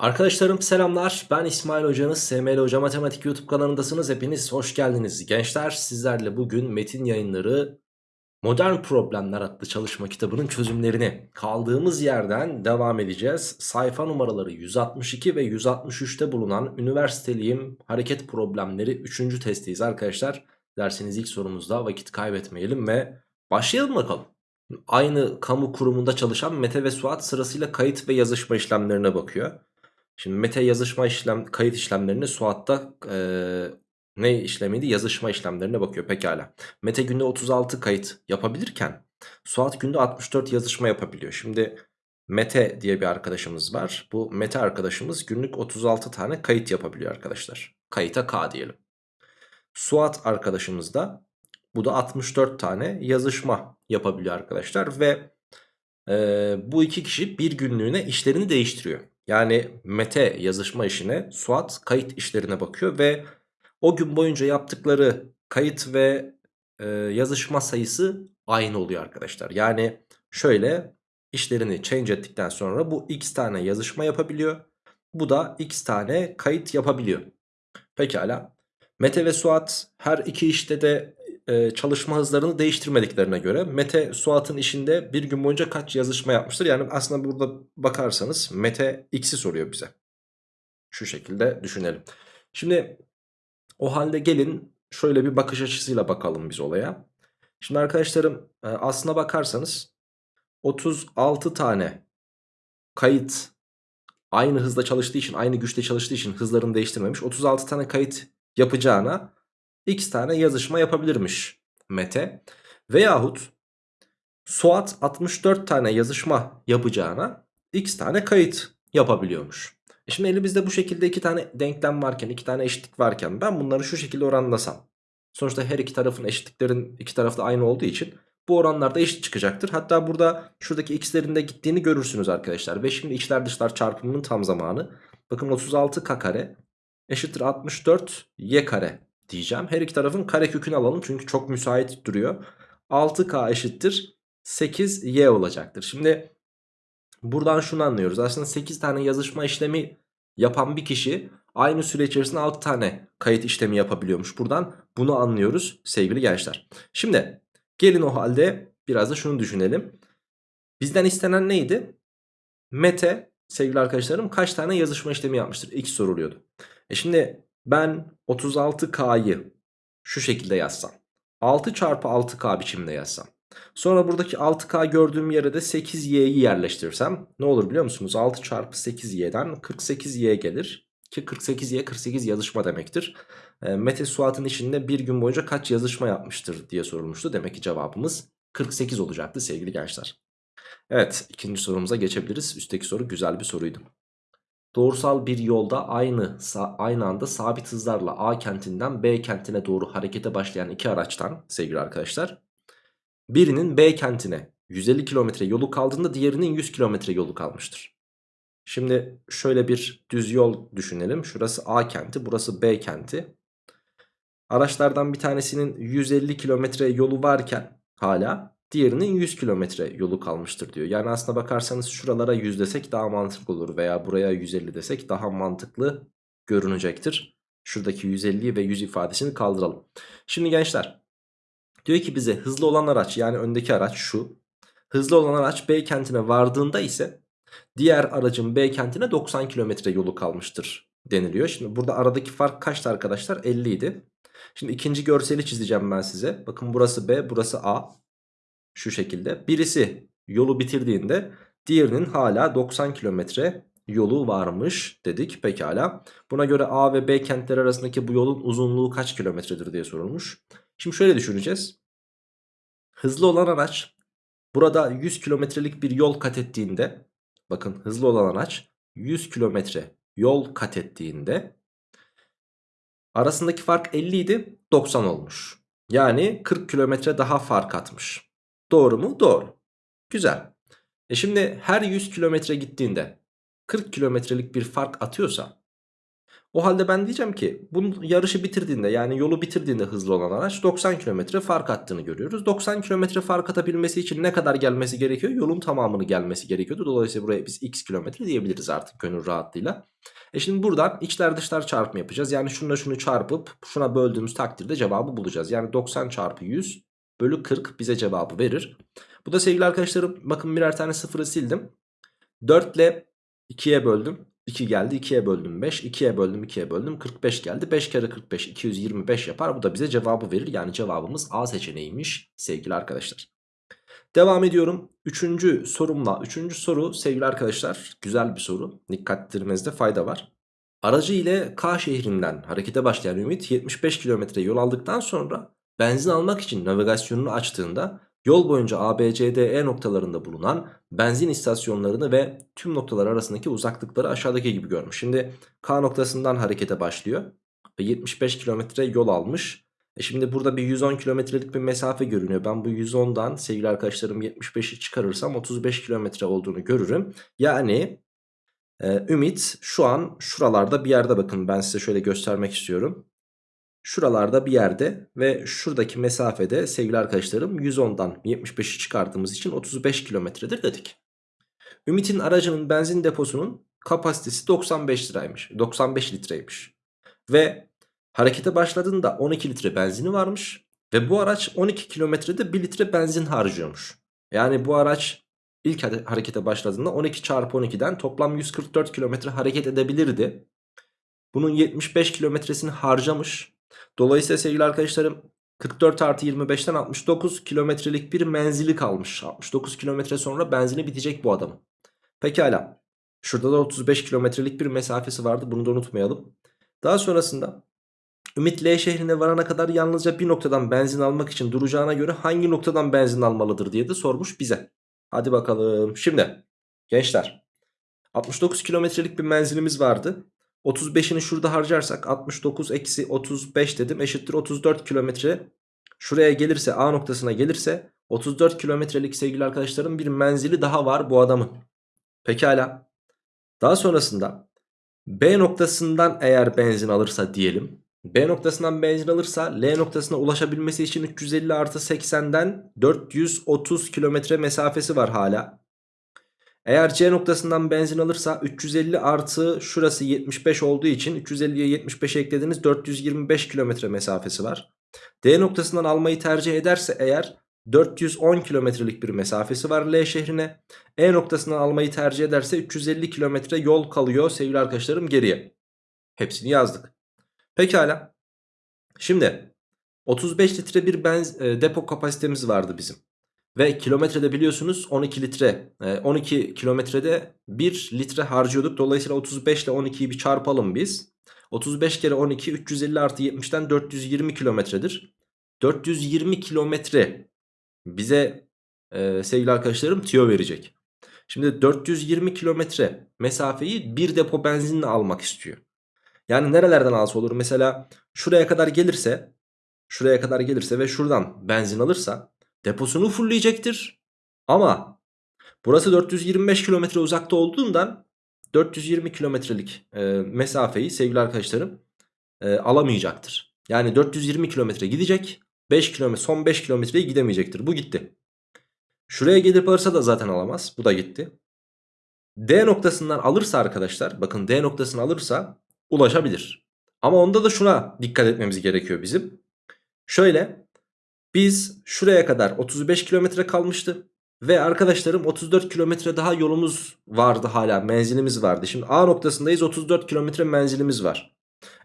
Arkadaşlarım selamlar. Ben İsmail Hocanız. SML Hoca Matematik YouTube kanalındasınız. Hepiniz hoş geldiniz. Gençler sizlerle bugün metin yayınları Modern Problemler adlı çalışma kitabının çözümlerini kaldığımız yerden devam edeceğiz. Sayfa numaraları 162 ve 163'te bulunan üniversiteliyim hareket problemleri 3. testiyiz arkadaşlar. Dersiniz ilk sorumuzda vakit kaybetmeyelim ve başlayalım bakalım. Aynı kamu kurumunda çalışan Mete ve Suat sırasıyla kayıt ve yazışma işlemlerine bakıyor. Şimdi Mete yazışma işlem kayıt işlemlerini Suat'ta e, ne işlemiydi? Yazışma işlemlerine bakıyor pekala. Mete günde 36 kayıt yapabilirken Suat günde 64 yazışma yapabiliyor. Şimdi Mete diye bir arkadaşımız var. Bu Mete arkadaşımız günlük 36 tane kayıt yapabiliyor arkadaşlar. Kayıta K diyelim. Suat arkadaşımız da bu da 64 tane yazışma yapabiliyor arkadaşlar ve e, bu iki kişi bir günlüğüne işlerini değiştiriyor. Yani Mete yazışma işine Suat kayıt işlerine bakıyor ve o gün boyunca yaptıkları kayıt ve e, yazışma sayısı aynı oluyor arkadaşlar. Yani şöyle işlerini change ettikten sonra bu x tane yazışma yapabiliyor. Bu da x tane kayıt yapabiliyor. Pekala. Mete ve Suat her iki işte de e, çalışma hızlarını değiştirmediklerine göre Mete Suat'ın işinde bir gün boyunca kaç yazışma yapmıştır? Yani aslında burada bakarsanız Mete x'i soruyor bize. Şu şekilde düşünelim. Şimdi o halde gelin şöyle bir bakış açısıyla bakalım biz olaya. Şimdi arkadaşlarım e, aslına bakarsanız 36 tane kayıt aynı hızda çalıştığı için aynı güçte çalıştığı için hızlarını değiştirmemiş. 36 tane kayıt yapacağına x tane yazışma yapabilirmiş Mete. Veyahut Suat 64 tane yazışma yapacağına x tane kayıt yapabiliyormuş. E şimdi elimizde bu şekilde iki tane denklem varken, iki tane eşitlik varken ben bunları şu şekilde oranlasam. Sonuçta her iki tarafın eşitliklerin iki tarafta aynı olduğu için bu oranlarda eşit çıkacaktır. Hatta burada şuradaki x'lerin de gittiğini görürsünüz arkadaşlar. Ve şimdi içler dışlar çarpımının tam zamanı. Bakın 36k kare eşittir 64 y kare diyeceğim. Her iki tarafın kare kökünü alalım çünkü çok müsait duruyor. 6k eşittir 8y olacaktır. Şimdi buradan şunu anlıyoruz. Aslında 8 tane yazışma işlemi yapan bir kişi aynı süre içerisinde 6 tane kayıt işlemi yapabiliyormuş. Buradan bunu anlıyoruz sevgili gençler. Şimdi gelin o halde biraz da şunu düşünelim. Bizden istenen neydi? Mete sevgili arkadaşlarım kaç tane yazışma işlemi yapmıştır? X soruluyordu. E şimdi ben 36K'yı şu şekilde yazsam. 6 çarpı 6K biçiminde yazsam. Sonra buradaki 6K gördüğüm yere de 8Y'yi yerleştirirsem ne olur biliyor musunuz? 6 çarpı 8Y'den 48Y gelir. Ki 48Y 48 yazışma demektir. E, Mete Suat'ın içinde bir gün boyunca kaç yazışma yapmıştır diye sorulmuştu. Demek ki cevabımız 48 olacaktı sevgili gençler. Evet ikinci sorumuza geçebiliriz. Üstteki soru güzel bir soruydu. Doğrusal bir yolda aynı aynı anda sabit hızlarla A kentinden B kentine doğru harekete başlayan iki araçtan sevgili arkadaşlar birinin B kentine 150 kilometre yolu kaldığında diğerinin 100 kilometre yolu kalmıştır. Şimdi şöyle bir düz yol düşünelim. Şurası A kenti, burası B kenti. Araçlardan bir tanesinin 150 kilometre yolu varken hala Diğerinin 100 kilometre yolu kalmıştır diyor. Yani aslına bakarsanız şuralara 100 desek daha mantıklı olur. Veya buraya 150 desek daha mantıklı görünecektir. Şuradaki 150 ve 100 ifadesini kaldıralım. Şimdi gençler diyor ki bize hızlı olan araç yani öndeki araç şu. Hızlı olan araç B kentine vardığında ise diğer aracın B kentine 90 kilometre yolu kalmıştır deniliyor. Şimdi burada aradaki fark kaçtı arkadaşlar? 50 idi. Şimdi ikinci görseli çizeceğim ben size. Bakın burası B, burası A. Şu şekilde. Birisi yolu bitirdiğinde diğerinin hala 90 kilometre yolu varmış dedik. Pekala. Buna göre A ve B kentler arasındaki bu yolun uzunluğu kaç kilometredir diye sorulmuş. Şimdi şöyle düşüneceğiz. Hızlı olan araç burada 100 kilometrelik bir yol kat ettiğinde bakın hızlı olan araç 100 kilometre yol kat ettiğinde arasındaki fark 50 idi 90 olmuş. Yani 40 kilometre daha fark atmış. Doğru mu? Doğru. Güzel. E şimdi her 100 kilometre gittiğinde 40 kilometrelik bir fark atıyorsa O halde ben diyeceğim ki bunun yarışı bitirdiğinde yani yolu bitirdiğinde hızlı olan araç 90 km fark attığını görüyoruz. 90 km fark atabilmesi için ne kadar gelmesi gerekiyor? Yolun tamamını gelmesi gerekiyordu. Dolayısıyla buraya biz x kilometre diyebiliriz artık gönül rahatlığıyla. E şimdi buradan içler dışlar çarpımı yapacağız. Yani şununla şunu çarpıp şuna böldüğümüz takdirde cevabı bulacağız. Yani 90 çarpı 100 bölü 40 bize cevabı verir. Bu da sevgili arkadaşlarım bakın birer tane sıfırı sildim. 4 ile 2'ye böldüm. 2 geldi 2'ye böldüm 5 2'ye böldüm 2'ye böldüm 45 geldi 5 kere 45 225 yapar bu da bize cevabı verir yani cevabımız A seçeneğiymiş sevgili arkadaşlar. Devam ediyorum 3. sorumla 3. soru sevgili arkadaşlar güzel bir soru dikkat ettirmenizde fayda var. Aracı ile K şehrinden harekete başlayan Ümit 75 kilometre yol aldıktan sonra benzin almak için navigasyonunu açtığında Yol boyunca A, B, C, D, E noktalarında bulunan benzin istasyonlarını ve tüm noktalar arasındaki uzaklıkları aşağıdaki gibi görmüş. Şimdi K noktasından harekete başlıyor ve 75 kilometre yol almış. E şimdi burada bir 110 kilometrelik bir mesafe görünüyor. Ben bu 110'dan sevgili arkadaşlarım 75'i çıkarırsam 35 kilometre olduğunu görürüm. Yani e, Ümit şu an şuralarda bir yerde bakın ben size şöyle göstermek istiyorum. Şuralarda bir yerde ve şuradaki mesafede sevgili arkadaşlarım 110'dan 75'i çıkardığımız için 35 kilometredir dedik. Ümit'in aracının benzin deposunun kapasitesi 95 liraymış. 95 litreymiş. Ve harekete başladığında 12 litre benzini varmış. Ve bu araç 12 kilometrede 1 litre benzin harcıyormuş. Yani bu araç ilk harekete başladığında 12 çarpı 12'den toplam 144 kilometre hareket edebilirdi. Bunun 75 kilometresini harcamış. Dolayısıyla sevgili arkadaşlarım 44 artı 25'ten 69 kilometrelik bir menzili kalmış. 69 kilometre sonra benzini bitecek bu adamın. Pekala. Şurada da 35 kilometrelik bir mesafesi vardı. Bunu da unutmayalım. Daha sonrasında Ümit L şehrine varana kadar yalnızca bir noktadan benzin almak için duracağına göre hangi noktadan benzin almalıdır diye de sormuş bize. Hadi bakalım. Şimdi gençler 69 kilometrelik bir menzilimiz vardı. 35'ini şurada harcarsak 69 eksi 35 dedim eşittir 34 kilometre. Şuraya gelirse A noktasına gelirse 34 kilometrelik sevgili arkadaşlarım bir menzili daha var bu adamın. Pekala. Daha sonrasında B noktasından eğer benzin alırsa diyelim. B noktasından benzin alırsa L noktasına ulaşabilmesi için 350 artı 80'den 430 kilometre mesafesi var hala. Eğer C noktasından benzin alırsa 350 artı şurası 75 olduğu için 350'ye 75 eklediniz 425 kilometre mesafesi var. D noktasından almayı tercih ederse eğer 410 kilometrelik bir mesafesi var L şehrine. E noktasından almayı tercih ederse 350 kilometre yol kalıyor sevgili arkadaşlarım geriye. Hepsini yazdık. Pekala. Şimdi 35 litre bir benz, e, depo kapasitemiz vardı bizim. Ve kilometrede biliyorsunuz 12 litre 12 e, kilometrede 1 litre harcıyorduk. Dolayısıyla 35 ile 12'yi bir çarpalım biz. 35 kere 12 350 artı 70'ten 420 kilometredir. 420 kilometre bize e, sevgili arkadaşlarım tiyo verecek. Şimdi 420 kilometre mesafeyi bir depo benzinle almak istiyor. Yani nerelerden alsa olur? Mesela şuraya kadar gelirse şuraya kadar gelirse ve şuradan benzin alırsa deposunu fullleyecektir. Ama burası 425 kilometre uzakta olduğundan 420 kilometrelik e, mesafeyi sevgili arkadaşlarım e, alamayacaktır. Yani 420 kilometre gidecek 5 kilometre son 5 kilometreyi gidemeyecektir. Bu gitti. Şuraya gelip alırsa da zaten alamaz. Bu da gitti. D noktasından alırsa arkadaşlar bakın D noktasını alırsa ulaşabilir. Ama onda da şuna dikkat etmemiz gerekiyor bizim. Şöyle biz şuraya kadar 35 kilometre kalmıştı. Ve arkadaşlarım 34 kilometre daha yolumuz vardı hala menzilimiz vardı. Şimdi A noktasındayız 34 kilometre menzilimiz var.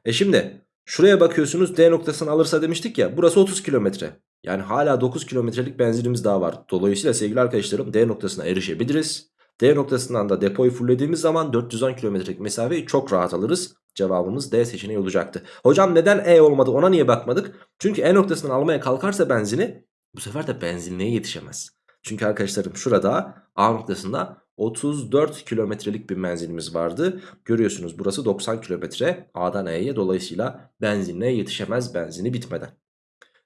E şimdi şuraya bakıyorsunuz D noktasını alırsa demiştik ya burası 30 kilometre. Yani hala 9 kilometrelik benzilimiz daha var. Dolayısıyla sevgili arkadaşlarım D noktasına erişebiliriz. D noktasından da depoyu fullediğimiz zaman 410 kilometrelik mesafeyi çok rahat alırız. Cevabımız D seçeneği olacaktı. Hocam neden E olmadı ona niye bakmadık? Çünkü E noktasından almaya kalkarsa benzini bu sefer de benzinliğe yetişemez. Çünkü arkadaşlarım şurada A noktasında 34 kilometrelik bir menzilimiz vardı. Görüyorsunuz burası 90 kilometre A'dan E'ye dolayısıyla benzinliğe yetişemez benzini bitmeden.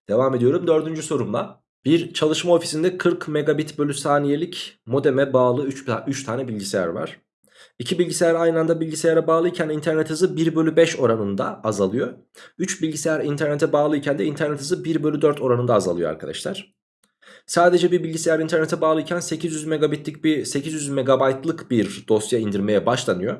Devam ediyorum dördüncü sorumla. Bir çalışma ofisinde 40 megabit bölü saniyelik modeme bağlı 3, 3 tane bilgisayar var. İki bilgisayar aynı anda bilgisayara bağlıyken internet hızı 1 bölü 5 oranında azalıyor. 3 bilgisayar internete bağlıyken de internet hızı 1 bölü 4 oranında azalıyor arkadaşlar. Sadece bir bilgisayar internete bağlıyken 800 megabitlik bir 800 megabaytlık bir dosya indirmeye başlanıyor.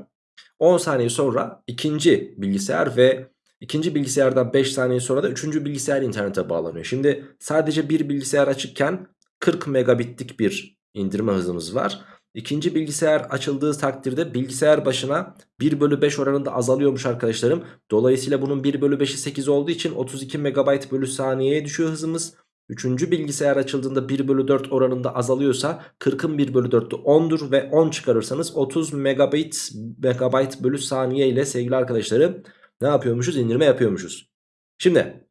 10 saniye sonra ikinci bilgisayar ve ikinci bilgisayardan 5 saniye sonra da üçüncü bilgisayar internete bağlanıyor. Şimdi sadece bir bilgisayar açıkken 40 megabitlik bir indirme hızımız var. İkinci bilgisayar açıldığı takdirde bilgisayar başına 1 bölü 5 oranında azalıyormuş arkadaşlarım. Dolayısıyla bunun 1 bölü 5'i 8 olduğu için 32 megabayt bölü saniyeye düşüyor hızımız. Üçüncü bilgisayar açıldığında 1 bölü 4 oranında azalıyorsa 40'ın 1 bölü 4'ü 10'dur ve 10 çıkarırsanız 30 megabit, megabayt bölü saniye ile sevgili arkadaşlarım ne yapıyormuşuz? İndirme yapıyormuşuz. Şimdi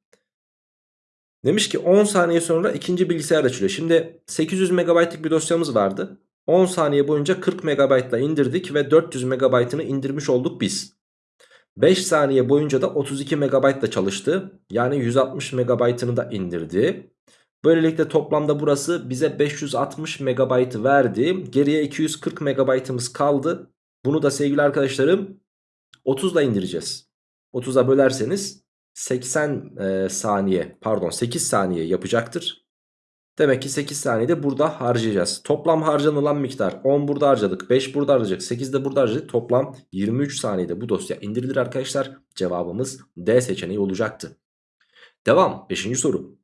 demiş ki 10 saniye sonra ikinci bilgisayar açılıyor. Şimdi 800 megabaytlık bir dosyamız vardı. 10 saniye boyunca 40 megabaytla indirdik ve 400 megabaytını indirmiş olduk biz. 5 saniye boyunca da 32 megabaytla çalıştı. Yani 160 megabaytını da indirdi. Böylelikle toplamda burası bize 560 megabaytı verdi. Geriye 240 megabaytımız kaldı. Bunu da sevgili arkadaşlarım 30 ile indireceğiz. 30'a bölerseniz 80 e, saniye pardon 8 saniye yapacaktır. Demek ki 8 saniyede burada harcayacağız. Toplam harcanılan miktar 10 burada harcadık. 5 burada harcadık. 8 de burada harcadık. Toplam 23 saniyede bu dosya indirilir arkadaşlar. Cevabımız D seçeneği olacaktı. Devam. 5. soru.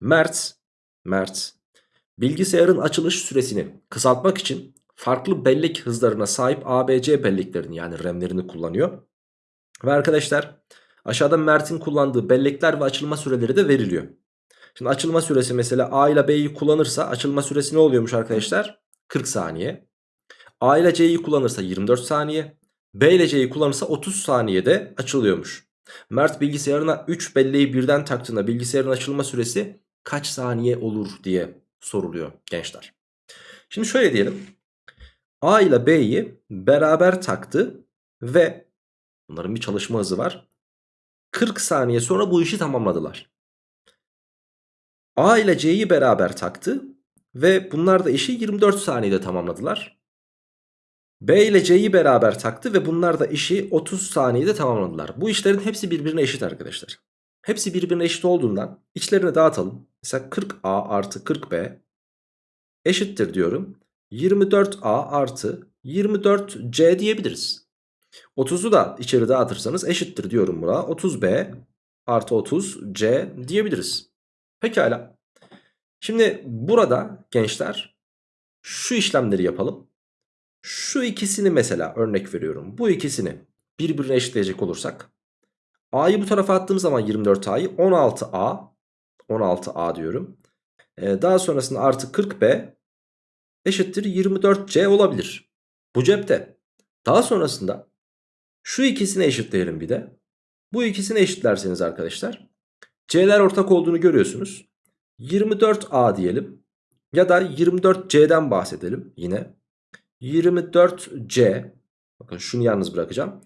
Mert, Mert bilgisayarın açılış süresini kısaltmak için farklı bellek hızlarına sahip ABC belleklerini yani RAM'lerini kullanıyor. Ve arkadaşlar aşağıda Mert'in kullandığı bellekler ve açılma süreleri de veriliyor. Şimdi açılma süresi mesela A ile B'yi kullanırsa açılma süresi ne oluyormuş arkadaşlar? 40 saniye. A ile C'yi kullanırsa 24 saniye. B ile C'yi kullanırsa 30 saniyede açılıyormuş. Mert bilgisayarına 3 belleği birden taktığında bilgisayarın açılma süresi kaç saniye olur diye soruluyor gençler. Şimdi şöyle diyelim. A ile B'yi beraber taktı ve bunların bir çalışma hızı var. 40 saniye sonra bu işi tamamladılar. A ile C'yi beraber taktı ve bunlar da işi 24 saniyede tamamladılar. B ile C'yi beraber taktı ve bunlar da işi 30 saniyede tamamladılar. Bu işlerin hepsi birbirine eşit arkadaşlar. Hepsi birbirine eşit olduğundan içlerini dağıtalım. Mesela 40A artı 40B eşittir diyorum. 24A artı 24C diyebiliriz. 30'u da içeri dağıtırsanız eşittir diyorum buna. 30B artı 30C diyebiliriz. Pekala. Şimdi burada gençler şu işlemleri yapalım. Şu ikisini mesela örnek veriyorum. Bu ikisini birbirine eşitleyecek olursak. A'yı bu tarafa attığım zaman 24A'yı 16A 16A diyorum. Ee, daha sonrasında artı 40B eşittir 24C olabilir. Bu cepte. Daha sonrasında şu ikisini eşitleyelim bir de. Bu ikisini eşitlerseniz arkadaşlar C'ler ortak olduğunu görüyorsunuz. 24A diyelim. Ya da 24C'den bahsedelim yine. 24C. Bakın şunu yalnız bırakacağım.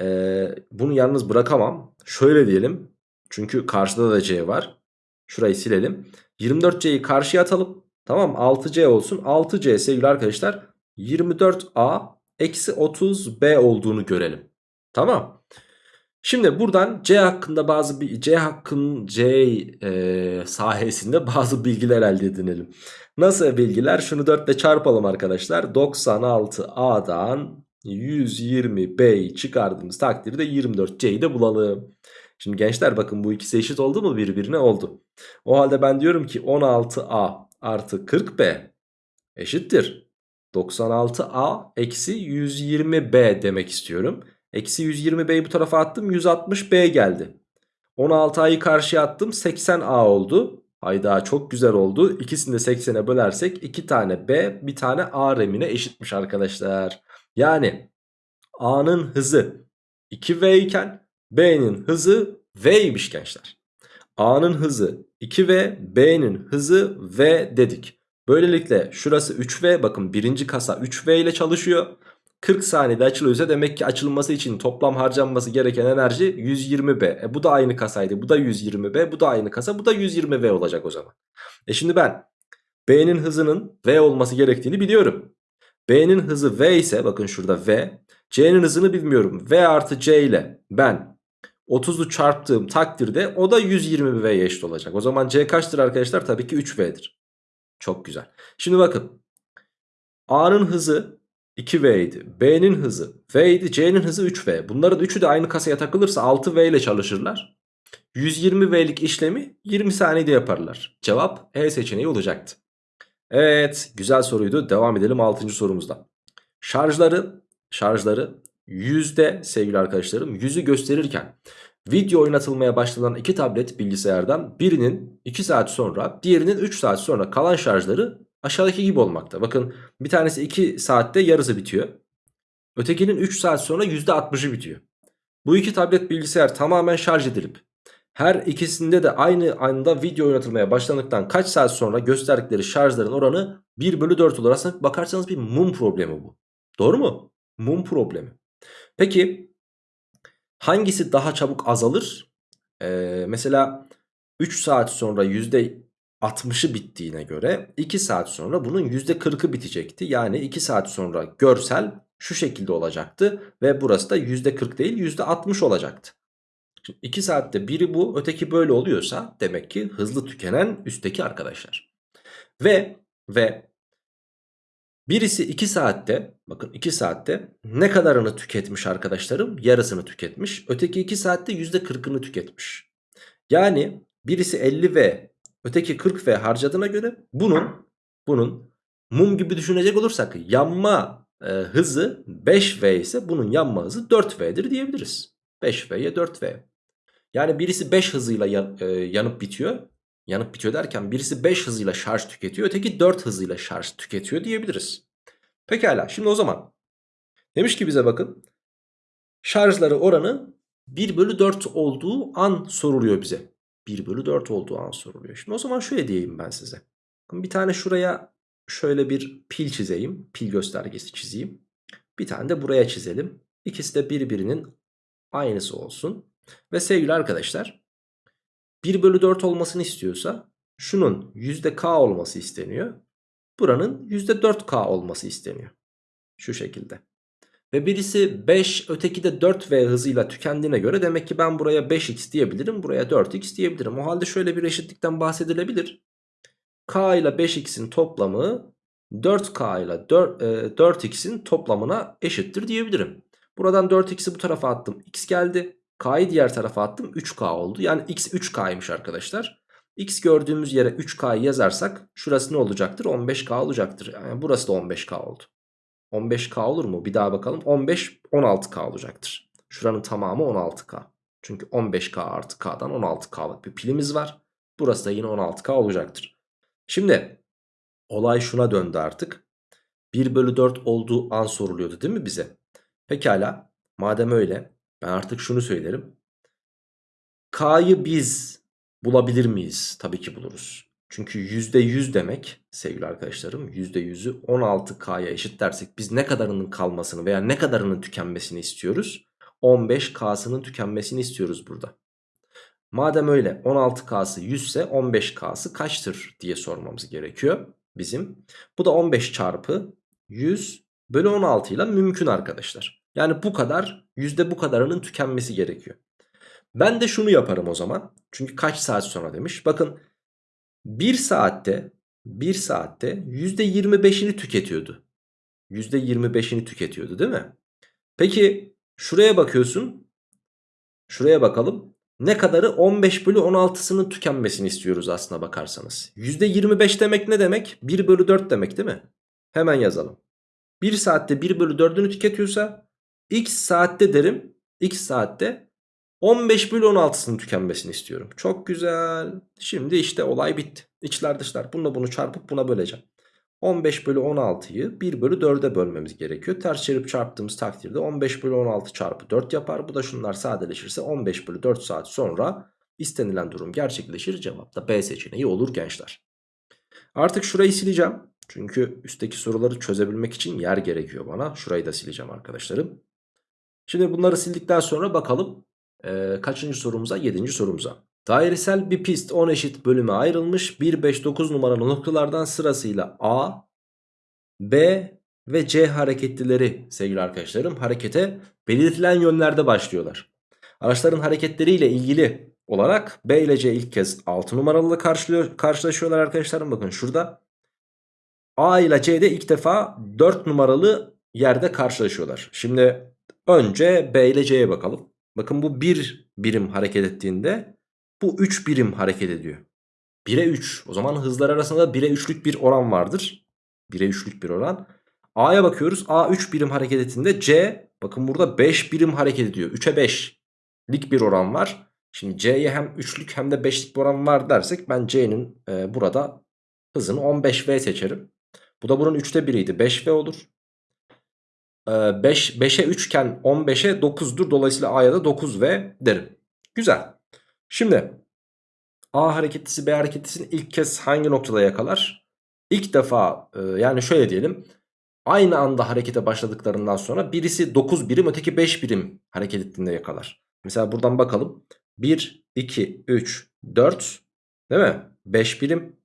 Ee, bunu yalnız bırakamam. Şöyle diyelim. Çünkü karşıda da C var. Şurayı silelim. 24C'yi karşıya atalım. Tamam 6C olsun. 6C sevgili arkadaşlar 24A eksi 30B olduğunu görelim. Tamam. Şimdi buradan C hakkında bazı C hakkın C e, sahesinde bazı bilgiler elde edinelim. Nasıl bilgiler? Şunu 4 ile çarpalım arkadaşlar. 96A'dan 120B'yi çıkardığımız takdirde 24C'yi de bulalım. Şimdi gençler bakın bu ikisi eşit oldu mu birbirine oldu. O halde ben diyorum ki 16A artı 40B eşittir. 96A eksi 120B demek istiyorum. Eksi 120B'yi bu tarafa attım 160B geldi. 16A'yı karşıya attım 80A oldu. Hayda çok güzel oldu. İkisini de 80'e bölersek 2 tane B bir tane A remine eşitmiş arkadaşlar. Yani A'nın hızı 2V iken B'nin hızı V'ymiş gençler. A'nın hızı 2V B'nin hızı V dedik. Böylelikle şurası 3V bakın birinci kasa 3V ile çalışıyor. 40 saniyede açılıyorsa demek ki açılması için toplam harcanması gereken enerji 120B. E bu da aynı kasaydı. Bu da 120B. Bu da aynı kasa. Bu da 120V olacak o zaman. E şimdi ben B'nin hızının V olması gerektiğini biliyorum. B'nin hızı V ise bakın şurada V. C'nin hızını bilmiyorum. V artı C ile ben 30'u çarptığım takdirde o da 120V'ye eşit olacak. O zaman C kaçtır arkadaşlar? Tabii ki 3V'dir. Çok güzel. Şimdi bakın. A'nın hızı 2V idi. B'nin hızı V idi. C'nin hızı 3V. Bunların üçü de aynı kasaya takılırsa 6V ile çalışırlar. 120V'lik işlemi 20 saniyede yaparlar. Cevap E seçeneği olacaktı. Evet güzel soruydu. Devam edelim 6. sorumuzda. Şarjları şarjları yüzde sevgili arkadaşlarım yüzü gösterirken video oynatılmaya başlanan iki tablet bilgisayardan birinin 2 saat sonra diğerinin 3 saat sonra kalan şarjları aşağıdaki gibi olmakta. Bakın bir tanesi 2 saatte yarısı bitiyor. Ötekinin 3 saat sonra %60'ı bitiyor. Bu iki tablet bilgisayar tamamen şarj edilip her ikisinde de aynı anda video oynatılmaya başlandıktan kaç saat sonra gösterdikleri şarjların oranı 1 bölü 4 olur. Aslında bakarsanız bir mum problemi bu. Doğru mu? Mum problemi. Peki hangisi daha çabuk azalır? Ee, mesela 3 saat sonra %60'ı bittiğine göre 2 saat sonra bunun %40'ı bitecekti. Yani 2 saat sonra görsel şu şekilde olacaktı ve burası da %40 değil %60 olacaktı. Şimdi 2 saatte biri bu öteki böyle oluyorsa demek ki hızlı tükenen üstteki arkadaşlar. Ve ve birisi 2 saatte bakın 2 saatte ne kadarını tüketmiş arkadaşlarım? Yarısını tüketmiş. Öteki 2 saatte %40'ını tüketmiş. Yani birisi 50V öteki 40V harcadığına göre bunun bunun mum gibi düşünecek olursak yanma e, hızı 5V ise bunun yanma hızı 4V'dir diyebiliriz. 5V'ye 4V. Yani birisi 5 hızıyla yan, e, yanıp bitiyor. Yanıp bitiyor derken birisi 5 hızıyla şarj tüketiyor. Öteki 4 hızıyla şarj tüketiyor diyebiliriz. Pekala şimdi o zaman. Demiş ki bize bakın. Şarjları oranı 1 bölü 4 olduğu an soruluyor bize. 1 bölü 4 olduğu an soruluyor. Şimdi o zaman şöyle diyeyim ben size. Bir tane şuraya şöyle bir pil çizeyim. Pil göstergesi çizeyim. Bir tane de buraya çizelim. İkisi de birbirinin aynısı olsun. Ve sevgili arkadaşlar 1 bölü 4 olmasını istiyorsa şunun %k olması isteniyor. Buranın %4k olması isteniyor. Şu şekilde. Ve birisi 5 öteki de 4v hızıyla tükendiğine göre demek ki ben buraya 5x diyebilirim. Buraya 4x diyebilirim. O halde şöyle bir eşitlikten bahsedilebilir. k ile 5x'in toplamı 4k ile 4, e, 4x'in toplamına eşittir diyebilirim. Buradan 4x'i bu tarafa attım. x geldi. K'yı diğer tarafa attım 3K oldu. Yani X 3K'ymış arkadaşlar. X gördüğümüz yere 3K'yı yazarsak şurası ne olacaktır? 15K olacaktır. Yani burası da 15K oldu. 15K olur mu? Bir daha bakalım. 15 16K olacaktır. Şuranın tamamı 16K. Çünkü 15K artı K'dan 16K'lık bir pilimiz var. Burası da yine 16K olacaktır. Şimdi olay şuna döndü artık. 1 bölü 4 olduğu an soruluyordu değil mi bize? Pekala madem öyle ben artık şunu söylerim. K'yı biz bulabilir miyiz? Tabii ki buluruz. Çünkü %100 demek sevgili arkadaşlarım %100'ü 16K'ya eşitlersek biz ne kadarının kalmasını veya ne kadarının tükenmesini istiyoruz? 15K'sının tükenmesini istiyoruz burada. Madem öyle 16K'sı 100 ise 15K'sı kaçtır diye sormamız gerekiyor bizim. Bu da 15 çarpı 100 bölü 16 ile mümkün arkadaşlar. Yani bu kadar yüzde bu kadarının tükenmesi gerekiyor. Ben de şunu yaparım o zaman. Çünkü kaç saat sonra demiş. Bakın 1 saatte 1 saatte %25'ini tüketiyordu. %25'ini tüketiyordu değil mi? Peki şuraya bakıyorsun. Şuraya bakalım. Ne kadarı 15 bölü 16'sının tükenmesini istiyoruz aslına bakarsanız. %25 demek ne demek? 1 bölü 4 demek değil mi? Hemen yazalım. 1 saatte 1 bölü 4'ünü tüketiyorsa X saatte derim. X saatte 15 bölü 16'sının tükenmesini istiyorum. Çok güzel. Şimdi işte olay bitti. İçler dışlar. Bununla bunu çarpıp buna böleceğim. 15 bölü 16'yı 1 bölü 4'e bölmemiz gerekiyor. Ters çevirip çarptığımız takdirde 15 bölü 16 çarpı 4 yapar. Bu da şunlar sadeleşirse 15 bölü 4 saat sonra istenilen durum gerçekleşir. Cevap da B seçeneği olur gençler. Artık şurayı sileceğim. Çünkü üstteki soruları çözebilmek için yer gerekiyor bana. Şurayı da sileceğim arkadaşlarım. Şimdi bunları sildikten sonra bakalım e, kaçıncı sorumuza? Yedinci sorumuza. Dairesel bir pist 10 eşit bölüme ayrılmış. 1, 5, 9 numaralı noktalardan sırasıyla A, B ve C hareketlileri sevgili arkadaşlarım harekete belirtilen yönlerde başlıyorlar. Araçların hareketleriyle ilgili olarak B ile C ilk kez 6 numaralı karşılaşıyorlar arkadaşlarım. Bakın şurada A ile C de ilk defa 4 numaralı yerde karşılaşıyorlar. Şimdi önce B ile C'ye bakalım. Bakın bu 1 birim hareket ettiğinde bu 3 birim hareket ediyor. 1'e 3. O zaman hızlar arasında 1'e 3'lük bir oran vardır. 1'e 3'lük bir oran. A'ya bakıyoruz. A 3 birim hareket ettiğinde C bakın burada 5 birim hareket ediyor. 3'e 5'lik bir oran var. Şimdi C'ye hem 3'lük hem de 5'lik bir oran var dersek ben C'nin e, burada hızını 15V seçerim. Bu da bunun 3'te 1'iydi. 5V olur. E, 5, 5'e 3 iken 15'e 9'dur. Dolayısıyla A'ya da 9V derim. Güzel. Şimdi A hareketlisi B hareketlisini ilk kez hangi noktada yakalar? İlk defa e, yani şöyle diyelim. Aynı anda harekete başladıklarından sonra birisi 9 birim öteki 5 birim hareket ettiğinde yakalar. Mesela buradan bakalım. 1, 2, 3, 4 değil mi? 5 birim.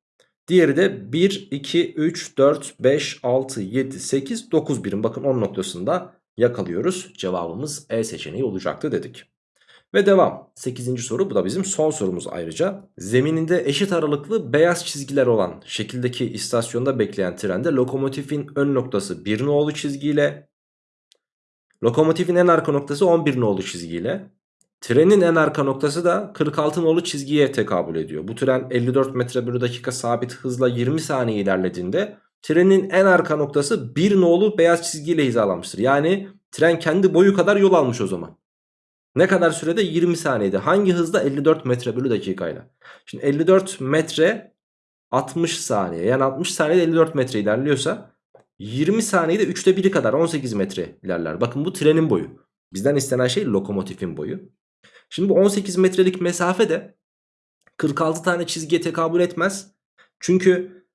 Diğeri de 1, 2, 3, 4, 5, 6, 7, 8, 9 birim. Bakın 10 noktasında yakalıyoruz. Cevabımız E seçeneği olacaktı dedik. Ve devam. 8. soru bu da bizim son sorumuz ayrıca. Zemininde eşit aralıklı beyaz çizgiler olan şekildeki istasyonda bekleyen trende lokomotifin ön noktası 1 nolu çizgiyle lokomotifin en arka noktası 11 nolu çizgiyle trenin en arka noktası da 46 nolu çizgiye tekabül ediyor. Bu tren 54 metre bölü dakika sabit hızla 20 saniye ilerlediğinde trenin en arka noktası 1 nolu beyaz çizgiyle hizalanmıştır. Yani tren kendi boyu kadar yol almış o zaman. Ne kadar sürede? 20 saniyede. Hangi hızda? 54 metre bölü dakikayla. Şimdi 54 metre 60 saniye. Yani 60 saniyede 54 metre ilerliyorsa 20 saniyede 3'te 1'i kadar 18 metre ilerler. Bakın bu trenin boyu. Bizden istenen şey lokomotifin boyu. Şimdi bu 18 metrelik mesafe de 46 tane çizgiye tekabül etmez. Çünkü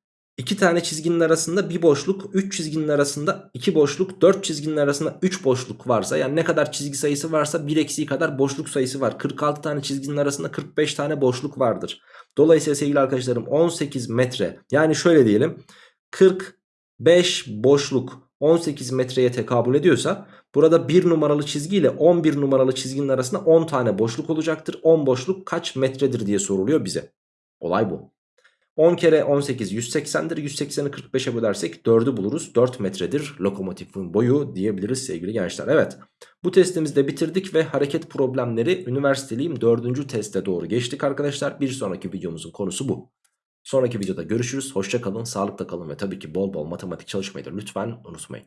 2 tane çizginin arasında bir boşluk, 3 çizginin arasında 2 boşluk, 4 çizginin arasında 3 boşluk varsa yani ne kadar çizgi sayısı varsa 1 eksiği kadar boşluk sayısı var. 46 tane çizginin arasında 45 tane boşluk vardır. Dolayısıyla sevgili arkadaşlarım 18 metre yani şöyle diyelim 45 boşluk 18 metreye tekabül ediyorsa burada 1 numaralı çizgi ile 11 numaralı çizginin arasında 10 tane boşluk olacaktır. 10 boşluk kaç metredir diye soruluyor bize. Olay bu. 10 kere 18 180'dir. 180'i 45'e bölersek 4'ü buluruz. 4 metredir lokomotifin boyu diyebiliriz sevgili gençler. Evet bu testimizi de bitirdik ve hareket problemleri üniversiteliyim 4. teste doğru geçtik arkadaşlar. Bir sonraki videomuzun konusu bu. Sonraki videoda görüşürüz. Hoşça kalın, sağlıkta kalın ve tabii ki bol bol matematik çalışmayı da lütfen unutmayın.